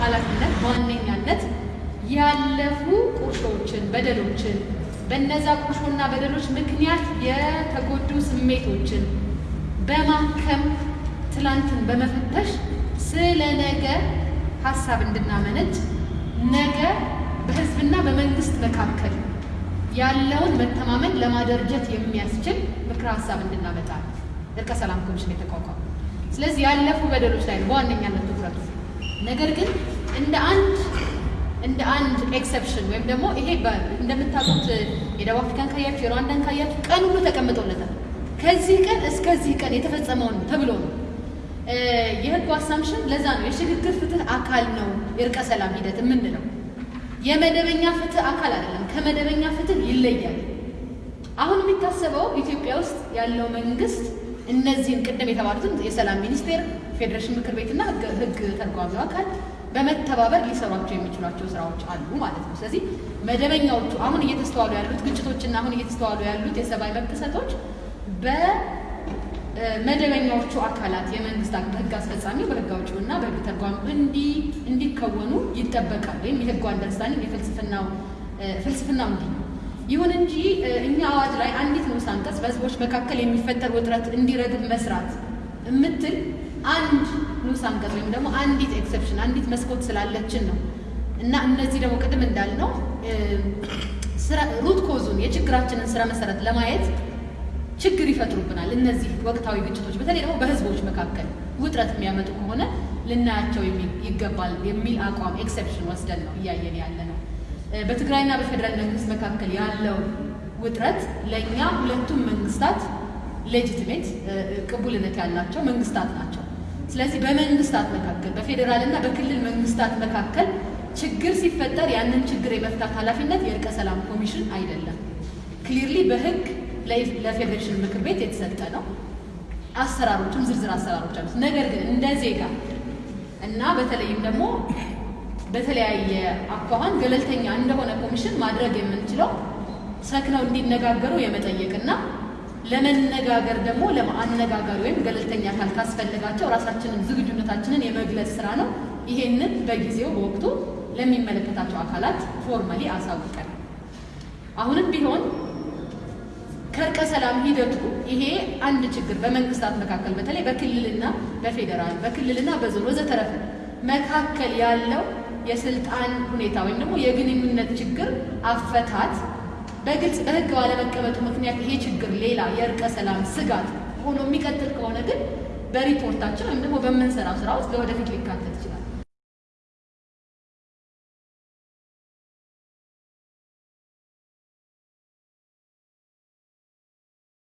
ኃላፊነት በዋነኛነት ያለፉ ቁርሾችን፣ በደሎችን በነዛ ቁርሾና በደሎች ምክንያት የተጎዱ ስሜቶችን በማከም ትላንትን በመፈተሽ ስለ ነገ ሀሳብ እንድናመነጭ ነገ በህዝብና በመንግስት መካከል ያለውን መተማመን ለማደርጀት የሚያስችል ምክረ ሀሳብ እንድናመጣ እርቀ ሰላም ኮሚሽን የተቋቋመ። ስለዚህ ያለፉ በደሎች ላይ በዋነኛነት ነገር ግን እንደ አንድ እንደ አንድ exception ወይም ደግሞ ይሄ እንደምታውቁት የደቡብ አፍሪካን ካያችሁ የሩዋንዳን ካያችሁ ቀን ሁሉ ተቀምጦለታል። ከዚህ ቀን እስከዚህ ቀን የተፈጸመውን ተብሎ ነው የህጉ assumption። ለዛ ነው የሽግግር ፍትህ አካል ነው የእርቀ ሰላም ሂደት የምንለው። የመደበኛ ፍትህ አካል አይደለም፣ ከመደበኛ ፍትህ ይለያል። አሁን የሚታሰበው ኢትዮጵያ ውስጥ ያለው መንግስት እነዚህን ቅድም የተባሉትን የሰላም ሚኒስቴር፣ ፌዴሬሽን ምክር ቤትና ህግ ተርጓሚው አካል በመተባበር ሊሰሯቸው የሚችሏቸው ስራዎች አሉ ማለት ነው። ስለዚህ መደበኛዎቹ አሁን እየተስተዋሉ ያሉት ግጭቶችና አሁን እየተስተዋሉ ያሉት የሰብአዊ መብት ጥሰቶች በመደበኛዎቹ አካላት የመንግስት በህግ አስፈጻሚው በህግ አውጪው እና በህግ ተርጓሚው እንዲከወኑ ይጠበቃል። ወይም የህጉ አንደርስታንዲንግ የፍልስፍናው ፍልስፍናው እንዲህ ነው። ይሁን እንጂ እኛ አዋጅ ላይ አንዲት ንዑስ አንቀጽ በህዝቦች መካከል የሚፈጠር ውጥረት እንዲረግብ መስራት የምትል አንድ ንዑስ አንቀጽ ወይም ደግሞ አንዲት exception አንዲት መስኮት ስላለችን ነው እና እነዚህ ደግሞ ቅድም እንዳልነው root cause ኡን የችግራችንን ስረ መሰረት ለማየት ችግር ይፈጥሩብናል። እነዚህ ወቅታዊ ግጭቶች በተለይ ደግሞ በህዝቦች መካከል ውጥረት የሚያመጡ ከሆነ ልናያቸው ይገባል የሚል አቋም exception ወስደን ነው እያየን ያለ ነው። በትግራይና በፌዴራል መንግስት መካከል ያለው ውጥረት ለእኛ ሁለቱም መንግስታት legitimate ቅቡልነት ያላቸው መንግስታት ናቸው። ስለዚህ በመንግስታት መካከል በፌዴራል እና በክልል መንግስታት መካከል ችግር ሲፈጠር ያንን ችግር የመፍታት ኃላፊነት የእርቀ ሰላም ኮሚሽን አይደለም። clearly በህግ ለፌዴሬሽን ምክር ቤት የተሰጠ ነው። አሰራሮችም ዝርዝር አሰራሮች አሉት። ነገር ግን እንደ ዜጋ እና በተለይም ደግሞ በተለያየ አኳኋን ገለልተኛ እንደሆነ ኮሚሽን ማድረግ የምንችለው ሰክነው እንዲነጋገሩ የመጠየቅና ለመነጋገር ደግሞ ለአነጋጋሪ ወይም ገለልተኛ አካል ካስፈለጋቸው ራሳችንን ዝግጁነታችንን የመግለጽ ስራ ነው። ይሄንን በጊዜው በወቅቱ ለሚመለከታቸው አካላት formally አሳውቀን አሁንም ቢሆን ከእርቀ ሰላም ሂደቱ ይሄ አንድ ችግር በመንግስታት መካከል በተለይ በክልልና በፌዴራል በክልልና በዞን ወዘተረፈ መካከል ያለው የስልጣን ሁኔታ ወይም ደግሞ የግንኙነት ችግር አፈታት በግልጽ በህግ ባለመቀመጡ ምክንያት ይሄ ችግር ሌላ የእርቀ ሰላም ስጋት ሆኖ የሚቀጥል ከሆነ ግን በሪፖርታችን ወይም ደግሞ በምንሰራው ስራ ውስጥ ለወደፊት ሊካተት ይችላል።